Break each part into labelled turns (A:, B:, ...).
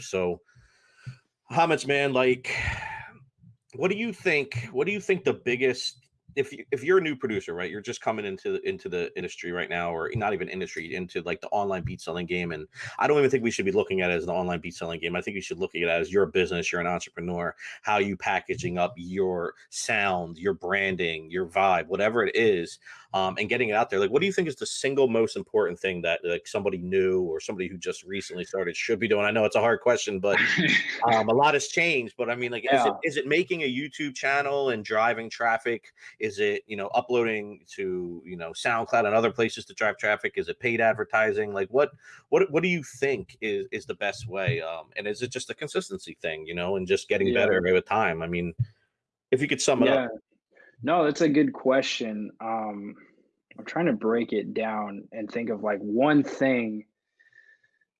A: So, Hamets, man, like, what do you think? What do you think the biggest if you, if you're a new producer, right, you're just coming into into the industry right now, or not even industry, into like the online beat selling game, and I don't even think we should be looking at it as an online beat selling game. I think you should look at it as your business, you're an entrepreneur, how you packaging up your sound, your branding, your vibe, whatever it is, um, and getting it out there. Like, what do you think is the single most important thing that like somebody new or somebody who just recently started should be doing? I know it's a hard question, but um, a lot has changed. But I mean, like, yeah. is it is it making a YouTube channel and driving traffic? Is it, you know, uploading to, you know, SoundCloud and other places to drive traffic? Is it paid advertising? Like what what what do you think is is the best way? Um, and is it just a consistency thing, you know, and just getting yeah. better with time? I mean, if you could sum it yeah. up.
B: No, that's a good question. Um, I'm trying to break it down and think of like one thing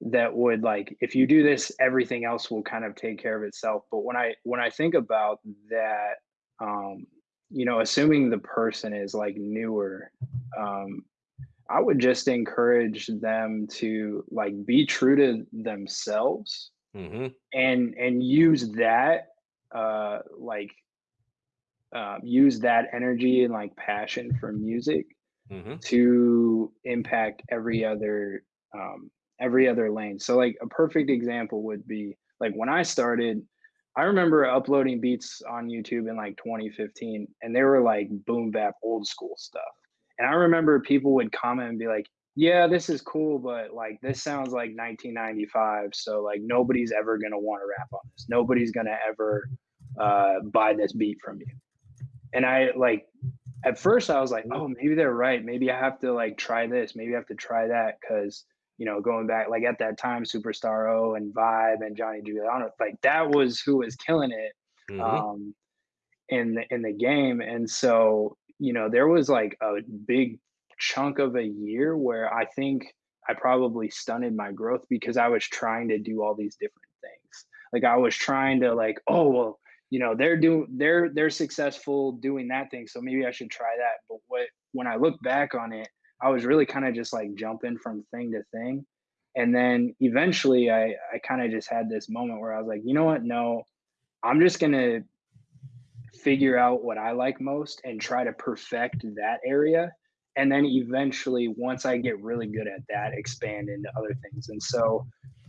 B: that would like if you do this everything else will kind of take care of itself but when i when i think about that um you know, assuming the person is like newer, um, I would just encourage them to like be true to themselves mm-hmm. and and use that uh like uh, use that energy and like passion for music mm-hmm. to impact every other um every other lane. So like a perfect example would be like when I started I remember uploading beats on YouTube in like 2015 and they were like boom bap old school stuff. And I remember people would comment and be like, yeah, this is cool, but like this sounds like 1995. So like nobody's ever gonna want to rap on this. Nobody's gonna ever uh, buy this beat from you. And I like at first I was like, oh, maybe they're right. Maybe I have to like try this. Maybe I have to try that because you know, going back like at that time, Superstar O and Vibe and Johnny Juliano, like that was who was killing it mm-hmm. um, in the in the game. And so, you know, there was like a big chunk of a year where I think I probably stunted my growth because I was trying to do all these different things. Like I was trying to like, oh well, you know, they're doing they're they're successful doing that thing, so maybe I should try that. But what when I look back on it, I was really kind of just like jumping from thing to thing. And then eventually I, I kind of just had this moment where I was like, you know what? No, I'm just going to figure out what I like most and try to perfect that area. And then eventually, once I get really good at that, expand into other things. And so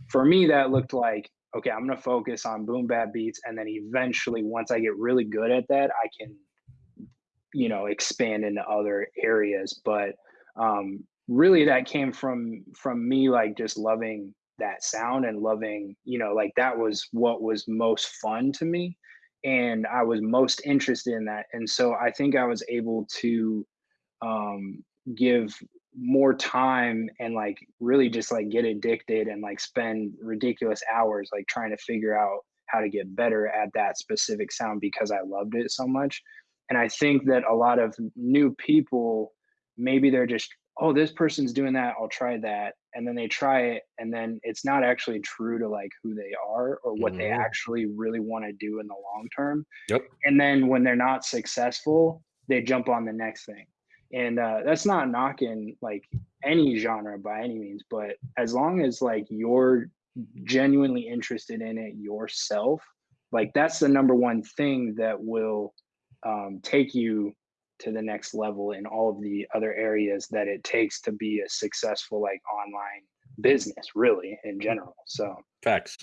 B: for me, that looked like, okay, I'm going to focus on boom bap beats. And then eventually, once I get really good at that, I can, you know, expand into other areas. But um, really that came from from me like just loving that sound and loving you know like that was what was most fun to me and i was most interested in that and so i think i was able to um give more time and like really just like get addicted and like spend ridiculous hours like trying to figure out how to get better at that specific sound because i loved it so much and i think that a lot of new people maybe they're just oh this person's doing that i'll try that and then they try it and then it's not actually true to like who they are or what mm-hmm. they actually really want to do in the long term
A: yep
B: and then when they're not successful they jump on the next thing and uh, that's not knocking like any genre by any means but as long as like you're genuinely interested in it yourself like that's the number one thing that will um, take you to the next level in all of the other areas that it takes to be a successful like online business really in general so
A: facts